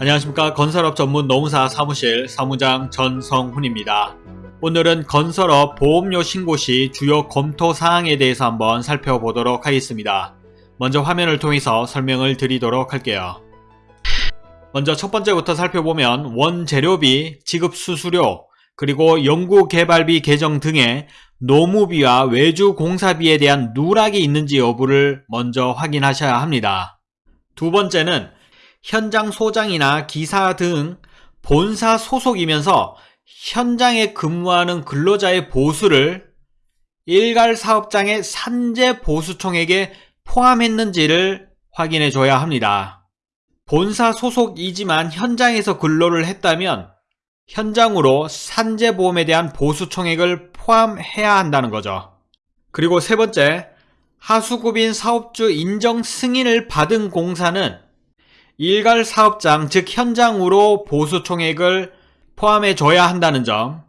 안녕하십니까 건설업 전문 노무사 사무실 사무장 전성훈입니다. 오늘은 건설업 보험료 신고 시 주요 검토 사항에 대해서 한번 살펴보도록 하겠습니다. 먼저 화면을 통해서 설명을 드리도록 할게요. 먼저 첫 번째부터 살펴보면 원재료비, 지급수수료, 그리고 연구개발비 계정 등의 노무비와 외주공사비에 대한 누락이 있는지 여부를 먼저 확인하셔야 합니다. 두 번째는 현장 소장이나 기사 등 본사 소속이면서 현장에 근무하는 근로자의 보수를 일괄 사업장의 산재 보수총액에 포함했는지를 확인해 줘야 합니다. 본사 소속이지만 현장에서 근로를 했다면 현장으로 산재보험에 대한 보수총액을 포함해야 한다는 거죠. 그리고 세 번째, 하수구빈 사업주 인정 승인을 받은 공사는 일괄 사업장 즉 현장으로 보수 총액을 포함해 줘야 한다는 점.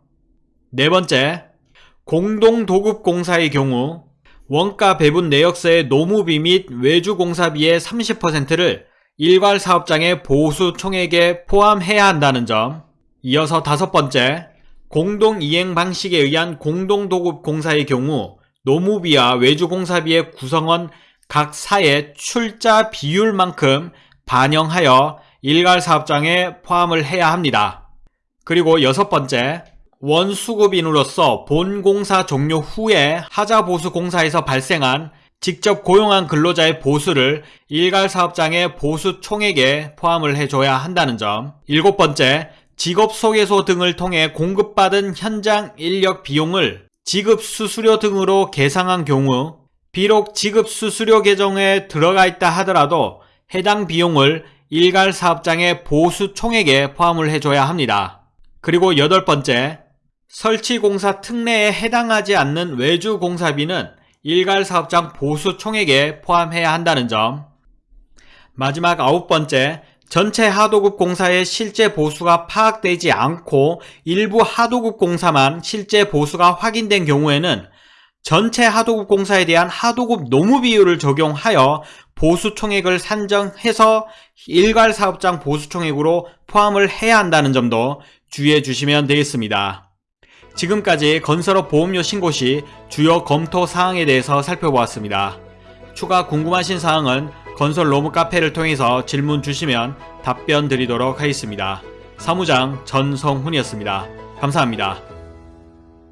네 번째, 공동도급공사의 경우 원가 배분 내역서의 노무비 및 외주공사비의 30%를 일괄 사업장의 보수 총액에 포함해야 한다는 점. 이어서 다섯 번째, 공동 이행 방식에 의한 공동도급 공사의 경우 노무비와 외주공사비의 구성원 각 사의 출자 비율만큼 반영하여 일괄 사업장에 포함을 해야 합니다. 그리고 여섯 번째, 원수급인으로서 본 공사 종료 후에 하자보수 공사에서 발생한 직접 고용한 근로자의 보수를 일괄 사업장의 보수 총액에 포함을 해줘야 한다는 점. 일곱 번째, 직업소개소 등을 통해 공급받은 현장 인력 비용을 지급수수료 등으로 계상한 경우 비록 지급수수료 계정에 들어가 있다 하더라도 해당 비용을 일괄 사업장의 보수 총액에 포함을 해줘야 합니다. 그리고 여덟 번째, 설치공사 특례에 해당하지 않는 외주 공사비는 일괄 사업장 보수 총액에 포함해야 한다는 점. 마지막 아홉 번째, 전체 하도급 공사의 실제 보수가 파악되지 않고 일부 하도급 공사만 실제 보수가 확인된 경우에는 전체 하도급 공사에 대한 하도급 노무 비율을 적용하여 보수 총액을 산정해서 일괄 사업장 보수 총액으로 포함을 해야 한다는 점도 주의해 주시면 되겠습니다. 지금까지 건설업 보험료 신고 시 주요 검토 사항에 대해서 살펴보았습니다. 추가 궁금하신 사항은 건설 로무 카페를 통해서 질문 주시면 답변 드리도록 하겠습니다. 사무장 전성훈이었습니다. 감사합니다.